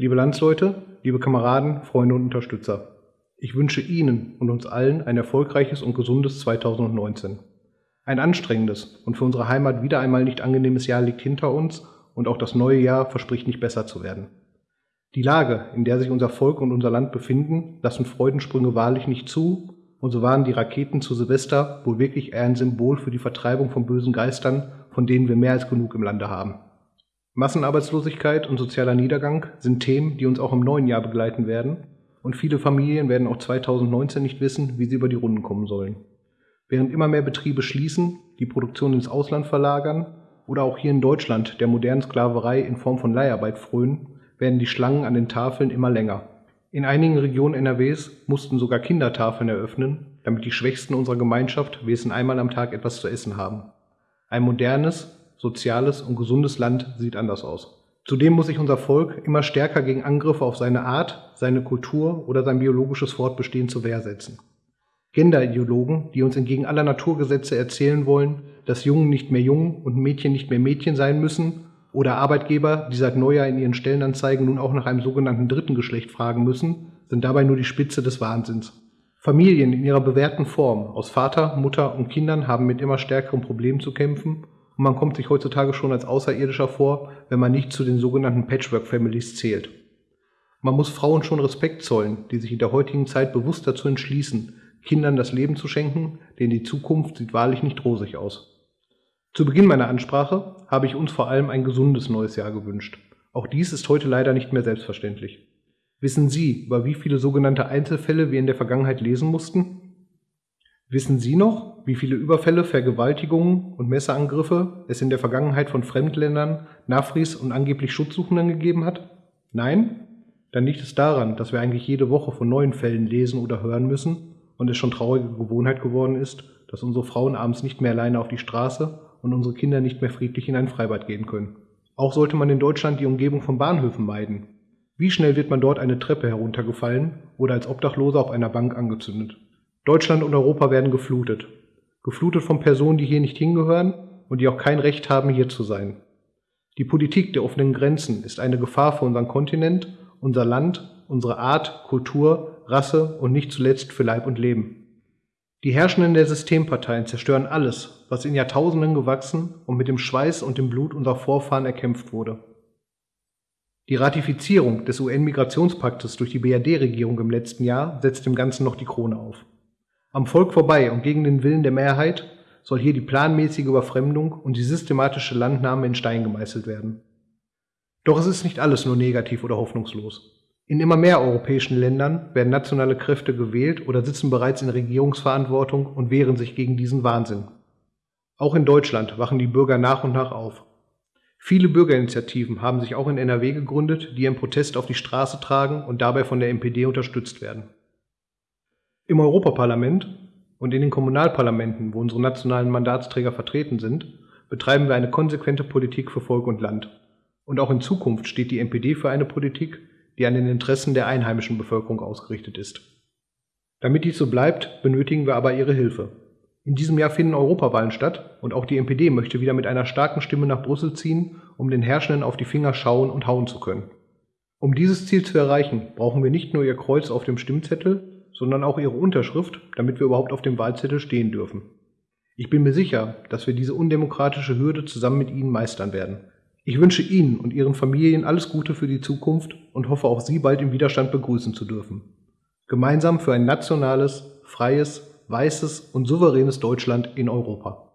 Liebe Landsleute, liebe Kameraden, Freunde und Unterstützer, ich wünsche Ihnen und uns allen ein erfolgreiches und gesundes 2019. Ein anstrengendes und für unsere Heimat wieder einmal nicht angenehmes Jahr liegt hinter uns und auch das neue Jahr verspricht nicht besser zu werden. Die Lage, in der sich unser Volk und unser Land befinden, lassen Freudensprünge wahrlich nicht zu, und so waren die Raketen zu Silvester wohl wirklich eher ein Symbol für die Vertreibung von bösen Geistern, von denen wir mehr als genug im Lande haben. Massenarbeitslosigkeit und sozialer Niedergang sind Themen, die uns auch im neuen Jahr begleiten werden, und viele Familien werden auch 2019 nicht wissen, wie sie über die Runden kommen sollen. Während immer mehr Betriebe schließen, die Produktion ins Ausland verlagern oder auch hier in Deutschland der modernen Sklaverei in Form von Leiharbeit frönen, werden die Schlangen an den Tafeln immer länger. In einigen Regionen NRWs mussten sogar Kindertafeln eröffnen, damit die Schwächsten unserer Gemeinschaft wenigstens einmal am Tag etwas zu essen haben. Ein modernes, soziales und gesundes Land sieht anders aus. Zudem muss sich unser Volk immer stärker gegen Angriffe auf seine Art, seine Kultur oder sein biologisches Fortbestehen zur Wehr setzen. Genderideologen, die uns entgegen aller Naturgesetze erzählen wollen, dass Jungen nicht mehr Jungen und Mädchen nicht mehr Mädchen sein müssen, oder Arbeitgeber, die seit Neujahr in ihren Stellenanzeigen nun auch nach einem sogenannten dritten Geschlecht fragen müssen, sind dabei nur die Spitze des Wahnsinns. Familien in ihrer bewährten Form aus Vater, Mutter und Kindern haben mit immer stärkeren Problemen zu kämpfen und man kommt sich heutzutage schon als Außerirdischer vor, wenn man nicht zu den sogenannten Patchwork-Families zählt. Man muss Frauen schon Respekt zollen, die sich in der heutigen Zeit bewusst dazu entschließen, Kindern das Leben zu schenken, denn die Zukunft sieht wahrlich nicht rosig aus. Zu Beginn meiner Ansprache habe ich uns vor allem ein gesundes neues Jahr gewünscht. Auch dies ist heute leider nicht mehr selbstverständlich. Wissen Sie, über wie viele sogenannte Einzelfälle wir in der Vergangenheit lesen mussten? Wissen Sie noch, wie viele Überfälle, Vergewaltigungen und Messerangriffe es in der Vergangenheit von Fremdländern, Nafris und angeblich Schutzsuchenden gegeben hat? Nein? Dann liegt es daran, dass wir eigentlich jede Woche von neuen Fällen lesen oder hören müssen und es schon traurige Gewohnheit geworden ist, dass unsere Frauen abends nicht mehr alleine auf die Straße und unsere Kinder nicht mehr friedlich in ein Freibad gehen können. Auch sollte man in Deutschland die Umgebung von Bahnhöfen meiden. Wie schnell wird man dort eine Treppe heruntergefallen oder als Obdachloser auf einer Bank angezündet? Deutschland und Europa werden geflutet. Geflutet von Personen, die hier nicht hingehören und die auch kein Recht haben, hier zu sein. Die Politik der offenen Grenzen ist eine Gefahr für unseren Kontinent, unser Land, unsere Art, Kultur, Rasse und nicht zuletzt für Leib und Leben. Die Herrschenden der Systemparteien zerstören alles, was in Jahrtausenden gewachsen und mit dem Schweiß und dem Blut unserer Vorfahren erkämpft wurde. Die Ratifizierung des UN-Migrationspaktes durch die BRD-Regierung im letzten Jahr setzt dem Ganzen noch die Krone auf. Am Volk vorbei und gegen den Willen der Mehrheit soll hier die planmäßige Überfremdung und die systematische Landnahme in Stein gemeißelt werden. Doch es ist nicht alles nur negativ oder hoffnungslos. In immer mehr europäischen Ländern werden nationale Kräfte gewählt oder sitzen bereits in Regierungsverantwortung und wehren sich gegen diesen Wahnsinn. Auch in Deutschland wachen die Bürger nach und nach auf. Viele Bürgerinitiativen haben sich auch in NRW gegründet, die ihren Protest auf die Straße tragen und dabei von der NPD unterstützt werden. Im Europaparlament und in den Kommunalparlamenten, wo unsere nationalen Mandatsträger vertreten sind, betreiben wir eine konsequente Politik für Volk und Land. Und auch in Zukunft steht die NPD für eine Politik, die an den Interessen der einheimischen Bevölkerung ausgerichtet ist. Damit dies so bleibt, benötigen wir aber Ihre Hilfe. In diesem Jahr finden Europawahlen statt und auch die NPD möchte wieder mit einer starken Stimme nach Brüssel ziehen, um den Herrschenden auf die Finger schauen und hauen zu können. Um dieses Ziel zu erreichen, brauchen wir nicht nur Ihr Kreuz auf dem Stimmzettel, sondern auch ihre Unterschrift, damit wir überhaupt auf dem Wahlzettel stehen dürfen. Ich bin mir sicher, dass wir diese undemokratische Hürde zusammen mit Ihnen meistern werden. Ich wünsche Ihnen und Ihren Familien alles Gute für die Zukunft und hoffe auch Sie bald im Widerstand begrüßen zu dürfen. Gemeinsam für ein nationales, freies, weißes und souveränes Deutschland in Europa.